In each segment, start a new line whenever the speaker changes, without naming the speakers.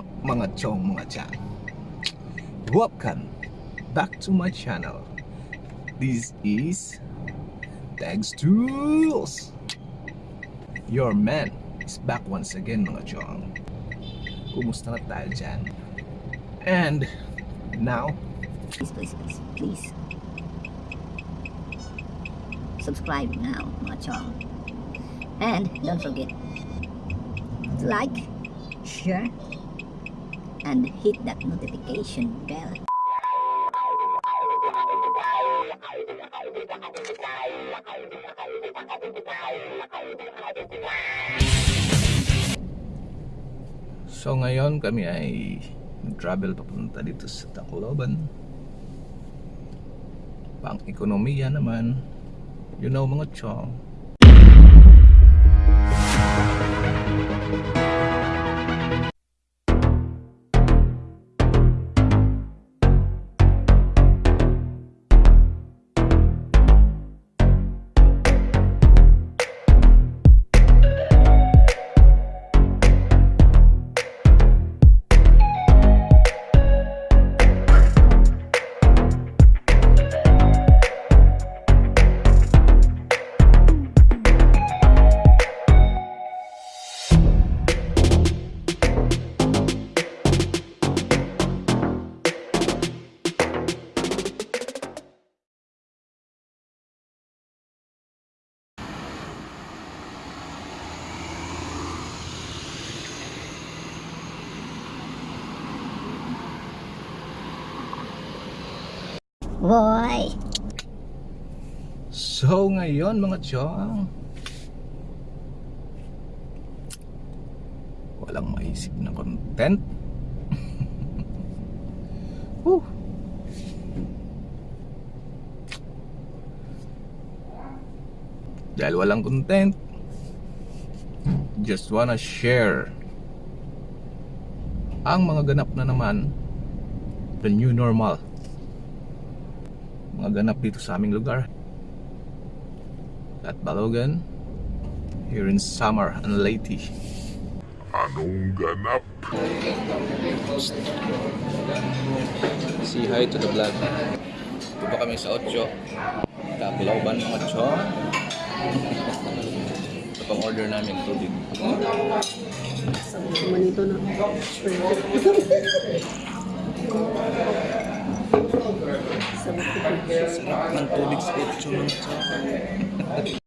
up mga chong mga chan? Welcome back to my channel. This is Tags Tools. Your man is back once again mga chong. Kumusta na tayo dyan? And now,
Please, please, please, please. Subscribe now, mga chong. And don't forget like, share, and hit that notification bell.
so ngayon kami ay nag-travel papunta dito sa Tacloban. Pang ekonomiya naman. You know mga chong. So ngayon mga chong Walang maisip na content. Whew. Dahil walang content Just wanna share Ang mga ganap na naman The new normal. Mga ganap dito sa aming lugar at Balogan here in Samar and Leyte.
Anong ganap?
Say hi to the vlog. Dito kami sa 8. Kapilawan mga chon. Ito pang order namin tubig.
Manito na.
mentulik sa itso ng.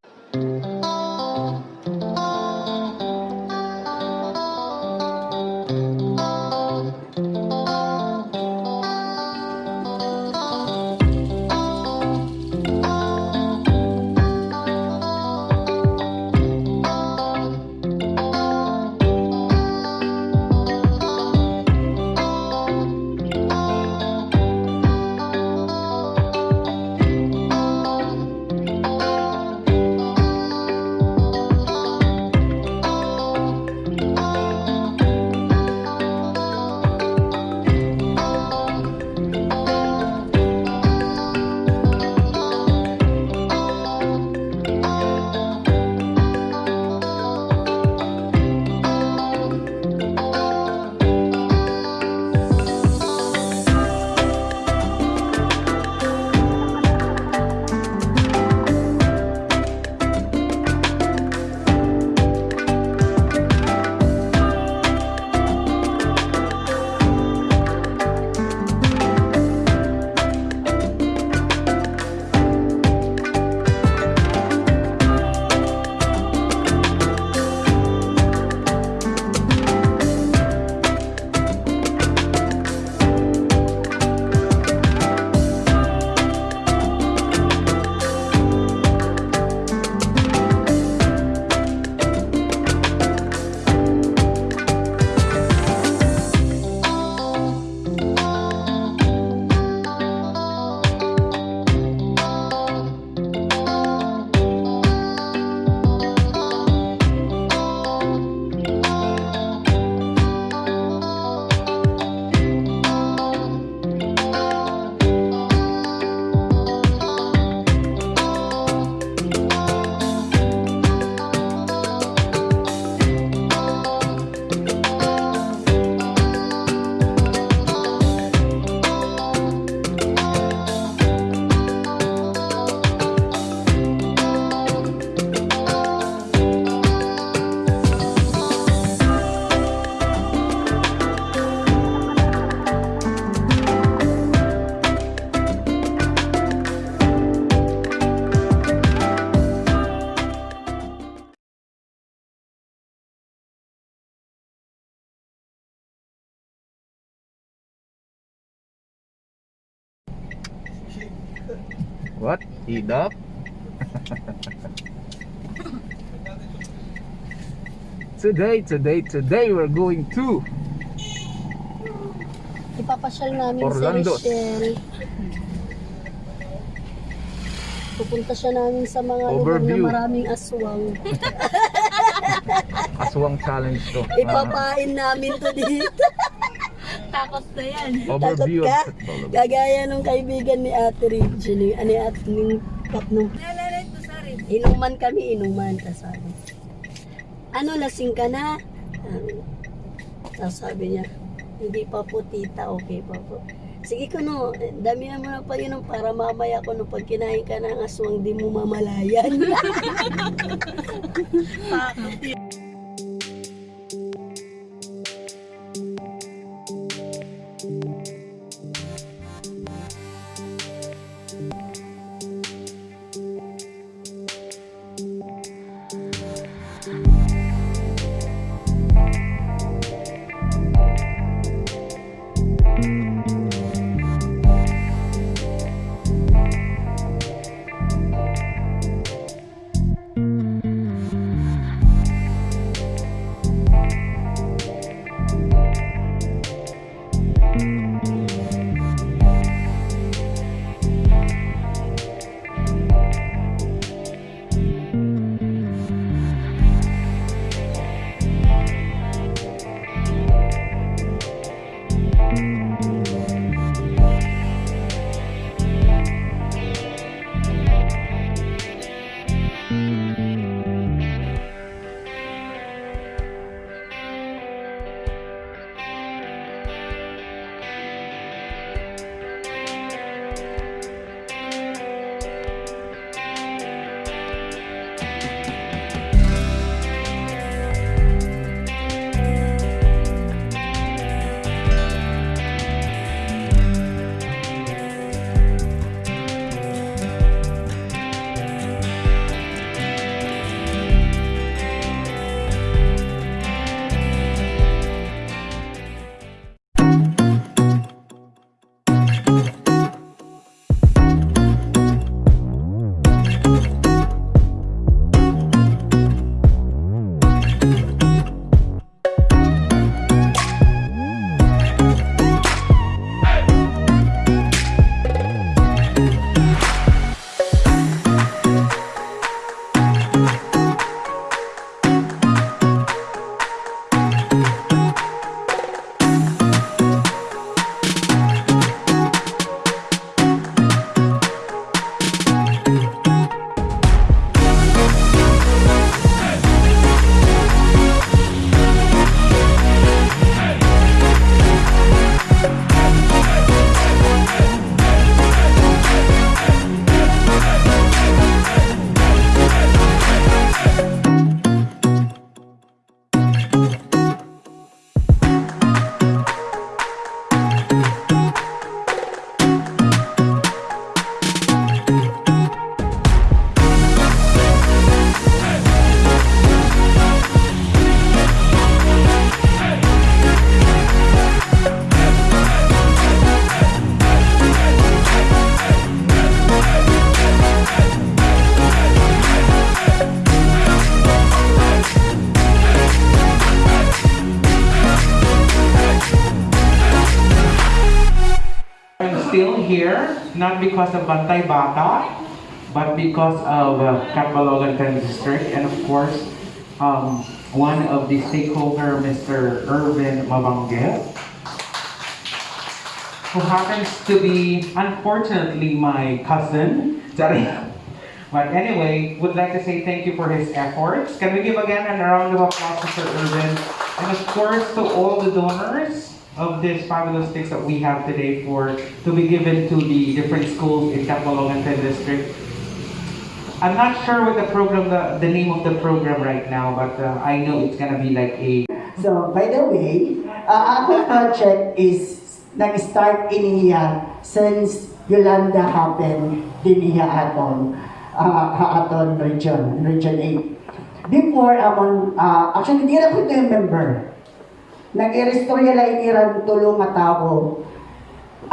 Heat up? today, today, today we're going to
Ipapasyal namin
Orlando.
si Rochelle. Pupunta siya namin sa mga lugar na
Overview.
maraming aswang.
Aswang Challenge to.
Ipapain namin to dito.
Takot na yan.
Overview
Takot ka?
of Technology.
Kagaya nung kaibigan ni Ate Regine, ni ano at ning kap nung inuman kami, inuman kasama. Ano, lasing ka na? Um, tapos sabi niya, hindi pa po tita, okay pa po. Sige ko no, damihan mo na pa yun para mamaya ko no, pag kinain ka ng aswang, di mo mamalayan.
I'm still here, not because of Bantay Bata, but because of uh, Catbalogan District, and of course, um, one of the stakeholder, Mr. Irvin Mabangge, who happens to be, unfortunately, my cousin. But anyway, would like to say thank you for his efforts. Can we give again a round of applause to Mr. Irvin? And of course, to all the donors of this fabulous sticks that we have today for to be given to the different schools in Catbalogan District. I'm not sure what the program, the, the name of the program right now, but uh, I know it's gonna be like a
So, by the way, uh, ako project is nag-start in iniya since Yolanda happened din niya aton uh, aton region, region 8. Before, amon, uh, actually, di na ko ito yung member. Nag-i-restore yala iniran tulong nga tao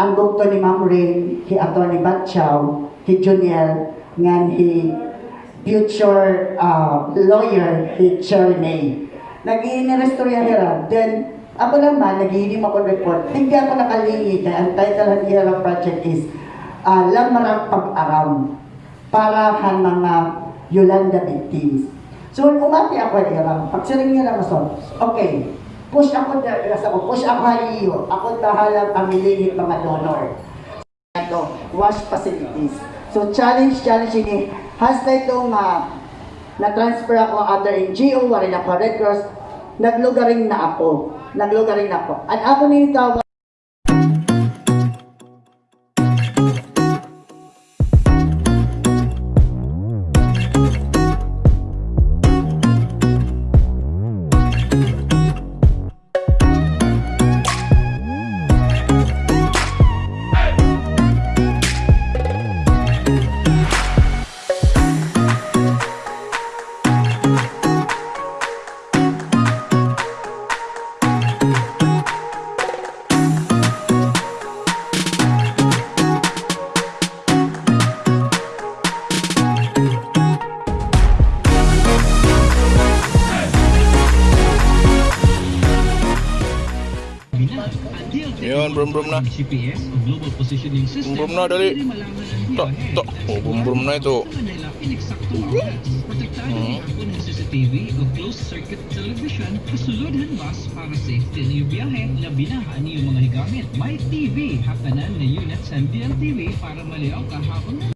ang doktor ni Ma'am Rain, hi Atty. Batchow, hi Junior, ngan hi future uh, lawyer, hi Cherry May. Nag-iinirestorya hira. Then, ako naman, nag-iinim ako report. Hindi ako nakalingit. Ang title ng hira project is uh, Lamarang Pag-aram para han mga Yolanda victims. So, umati ako hira. Pagsiring nila maso, okay, push ako na, ako, push ako haliyo. Ako tahalang pamilingit mga donor. Ito, wash facilities. So, challenge, challenge ini. Hasta itong uh, na-transfer ako under NGO, warin ako Red Cross, naglugaring na ako. Naglugaring na ako. At ako nito,
lah bumbum no
toh,
toh,
tok oh
bumbum
no
itu. TV hmm. hmm. closed circuit television, kasulod hanbas para sa exterior biyahe na binahaan niyong mga higamit. May TV, hakanan na unit sa TV para maliaw
kahapon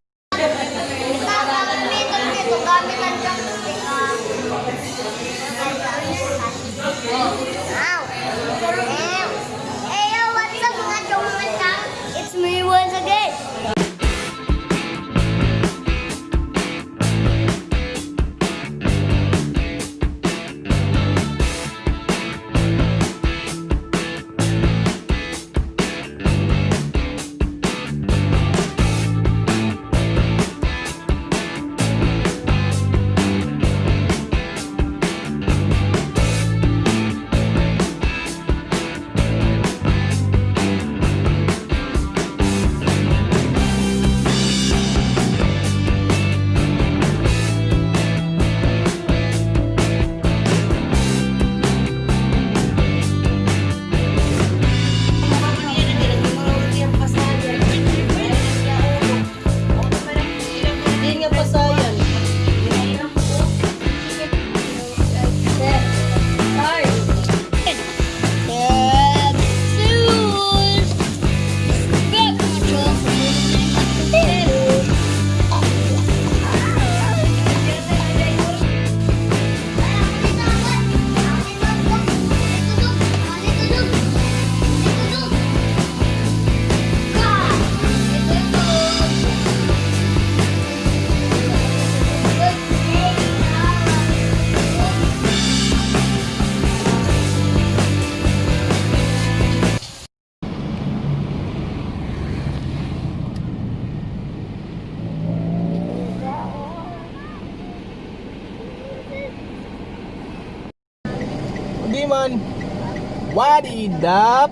Wadidap.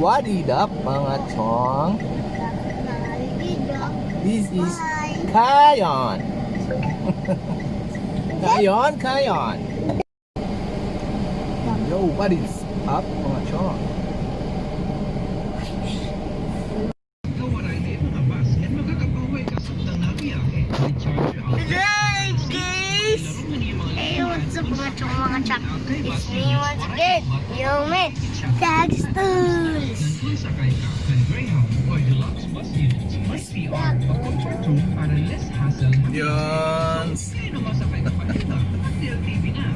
Wadidap, mga chong. This is Kayon. Kayon, Kayon. Yo, what is up,
much up. It's me once again, Yo Man,
Tag Stones. Yun.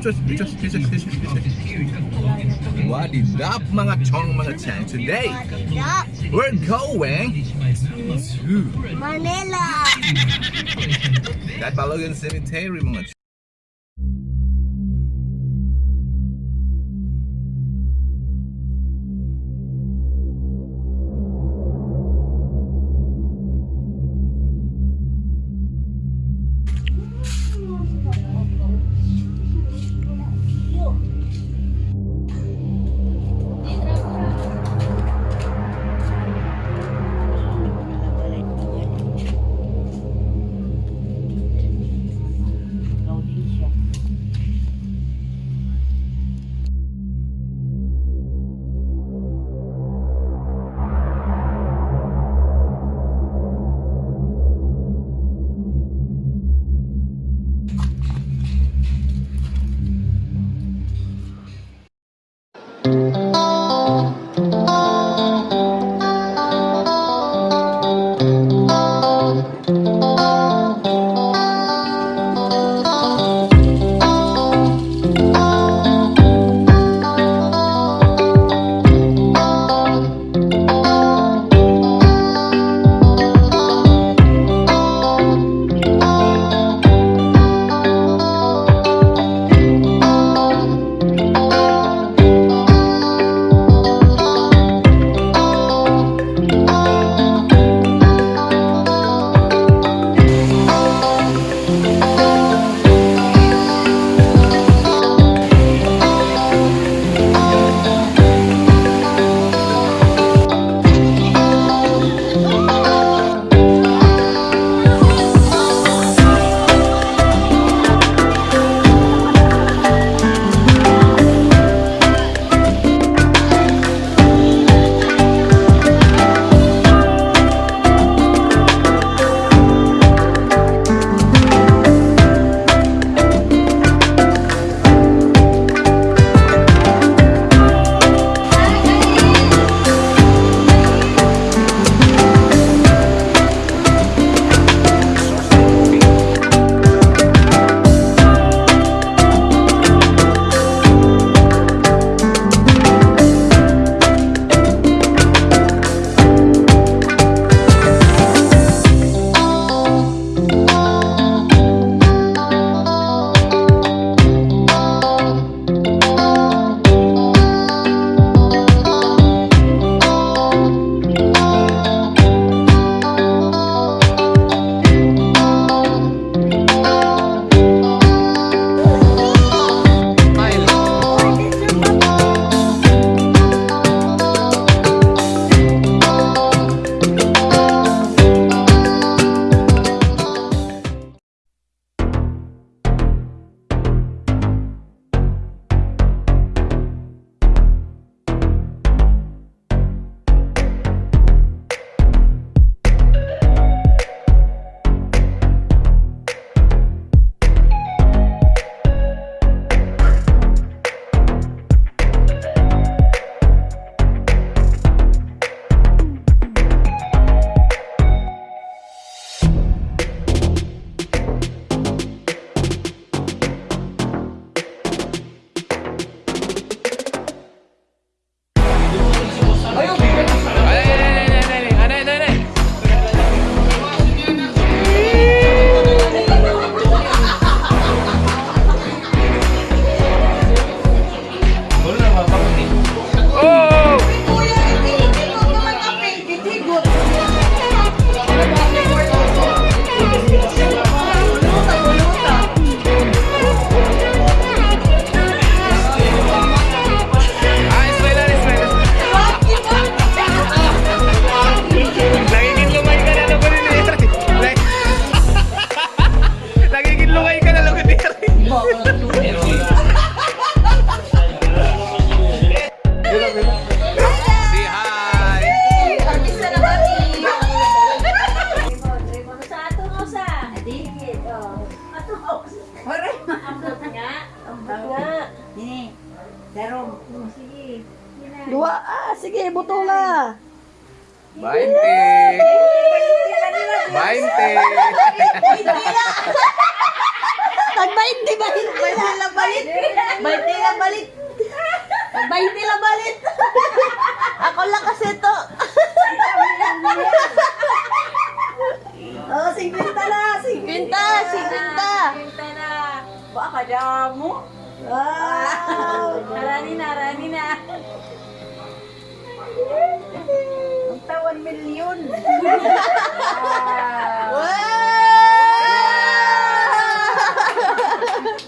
Just, just, just, just, just. What
up, mga chong, mga chang? Today, we're going to
Manila.
that Balogan Cemetery, mga chong.
Bainte! Bainte!
Pag 20 balit, 20 lang balit. 20 lang balit. Pag 20 lang balit. Ako lang kasi to. Oh, 50 na, 50. 50, 50. 50 na. Baka damo. Wow. Narani na, narani na. Ang tawan milyon. wow.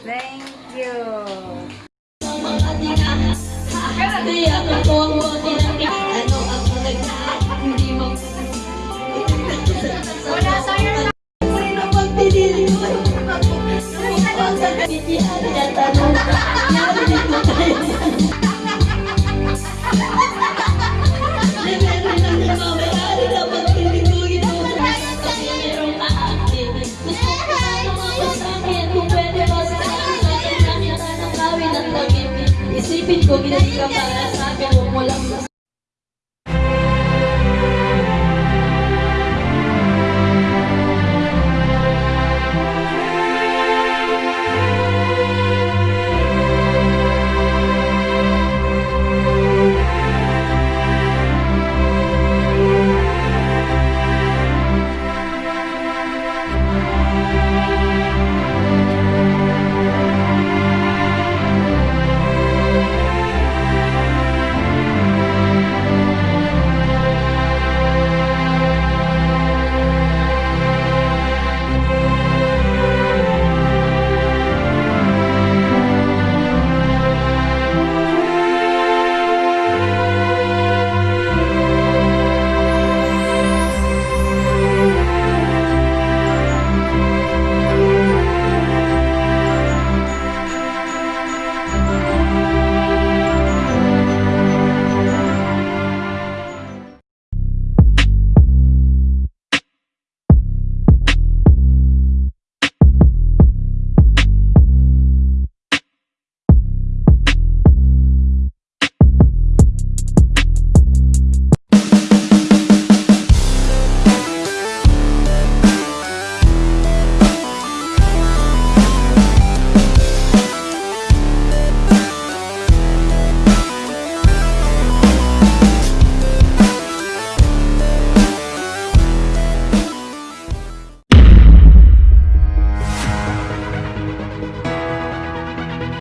Thank you.
Isipin ko,